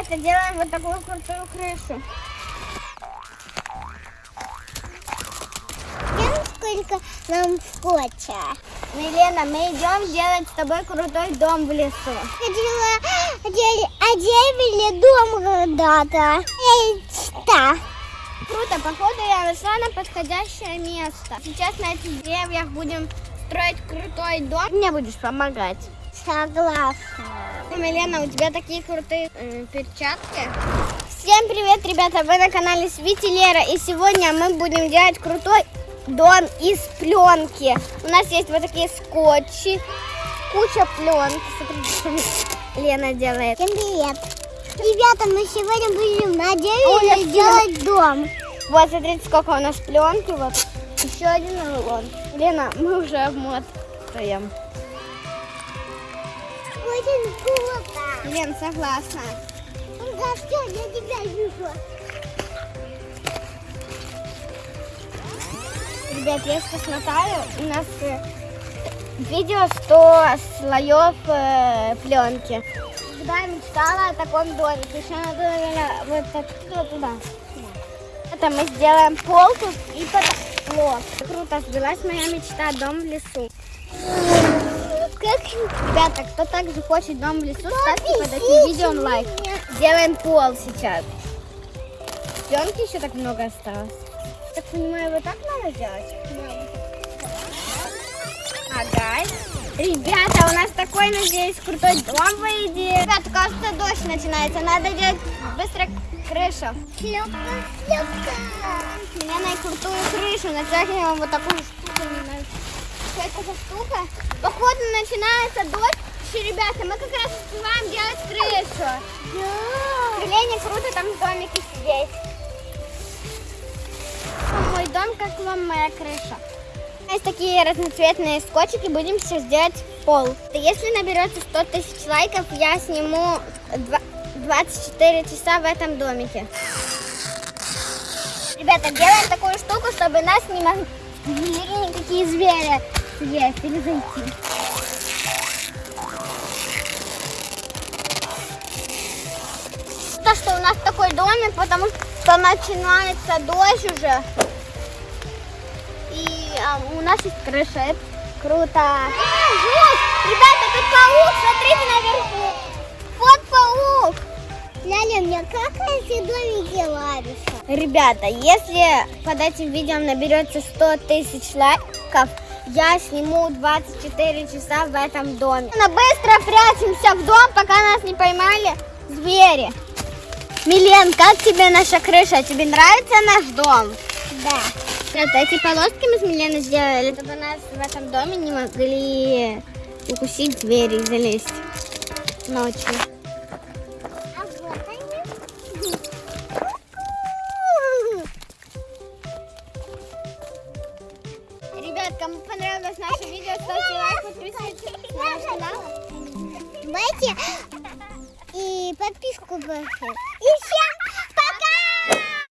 Ребята, делаем вот такую крутую крышу. Сколько нам скотча? Милена, мы идем делать с тобой крутой дом в лесу. Хотела одели- одели дом когда-то. Мечта. Круто, походу я нашла на подходящее место. Сейчас на этих деревьях будем строить крутой дом. Мне будешь помогать. Согласна. Милена, у тебя такие крутые э, перчатки. Всем привет, ребята! Вы на канале Свити Лера. И сегодня мы будем делать крутой дом из пленки. У нас есть вот такие скотчи, куча пленки. Смотрите, что Лена делает. Всем привет. Ребята, мы сегодня будем на дереве делать дом. Вот, смотрите, сколько у нас пленки. Вот еще один рулон. Лена, мы уже обмотаем. Очень круто. Лен, согласна. Да все, я тебя вижу. Ребят, я сейчас смотаю, у нас э, видео 100 слоев э, пленки. Когда я мечтала о таком домике, еще надо наверное, вот отсюда туда. Это мы сделаем пол тут и потолок. Круто, сбилась моя мечта, дом в лесу. Ребята, кто также хочет дом в лесу, ставьте под этим видео лайк. Делаем пол сейчас. Пленки еще так много осталось. Так понимаю, вот так надо делать? Ага. Ребята, у нас такой, надеюсь, крутой дом выйдет. Ребята, кажется, дождь начинается. Надо делать быстро крышу. Шлепка, шлепка. Лена крутую крышу. Натягиваем вот такую штуку. Не что это за штука. Походу начинается дождь. Еще, ребята, мы как раз успеваем делать крышу. Да. Лене круто там домики сидеть. Мой дом, как вам моя крыша. Нас такие разноцветные скотчики, будем сейчас делать пол. Если наберется 100 тысяч лайков, я сниму два- 24 часа в этом домике. Ребята, делаем такую штуку, чтобы нас не могли никакие звери съесть или зайти. То, что у нас такой домик, потому что начинается дождь уже. И а, у нас есть крыша. Это круто. Жесть! Ребята, тут паук, смотрите наверху. Вот паук. Ляля, мне как эти домики нравятся? Ребята, если под этим видео наберется 100 тысяч лайков, я сниму 24 часа в этом доме. Ну, быстро прячемся в дом, пока нас не поймали звери. Милен, как тебе наша крыша? Тебе нравится наш дом? Да. Вот эти полоски мы с Миленой сделали, чтобы нас в этом доме не могли укусить звери и залезть ночью. Ребят, кому понравилось наше видео, ставьте лайк, подписывайтесь на наш канал. Давайте и подписку все.